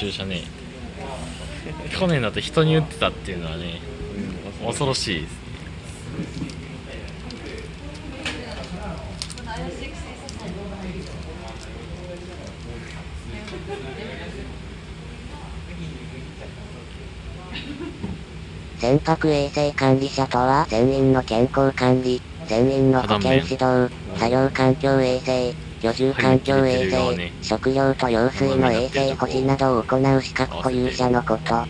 注射ね。去年だと人に打ってたっていうのはね恐ろしいです。ね船舶衛生管理者とは船員の健康管理、船員の保健指導、作業環境衛生、居住環境衛生、食料と用水の衛生保持などを行う資格保有者のこと。あ、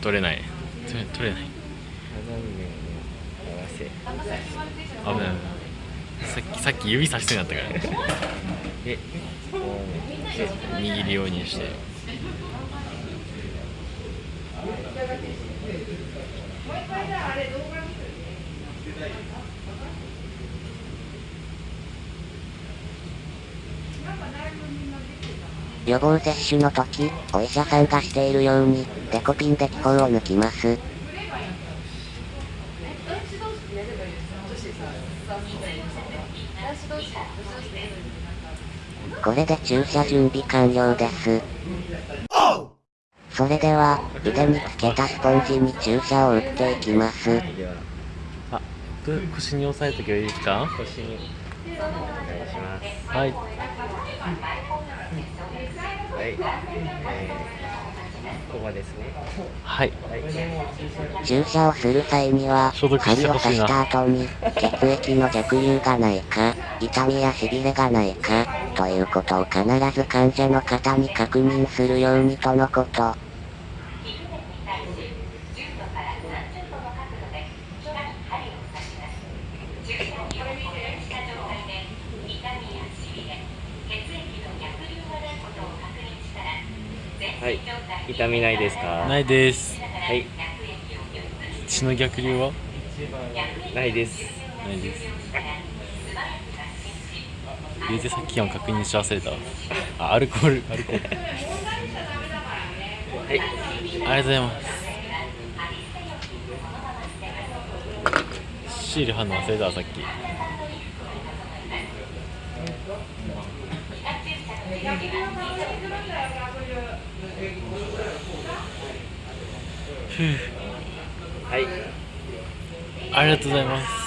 取れない。取れない。危ない。さっき、さっき指さしてなかったから。え、握るようにして。予防接種の時、お医者さんがしているように、デコピンで気泡を抜きます。これで注射準備完了です。それでは、腕につけたスポンジに注射を打っていきます。あ、腰に押さえとけばいいですか？腰に。お願いします。はい。はい、えー、ここですね。はい。注射をする際には、針を刺した後に、血液の逆流がないか、痛みや痺れがないか、ということを必ず患者の方に確認するようにとのこと。はい。痛みないですか？ないです。はい。血の逆流は？ないです。ないです。流でさっきも確認し忘れたあアルコール。アルコール。はい。ありがとうございます。シール貼るの忘れたさっきはい。ありがとうございます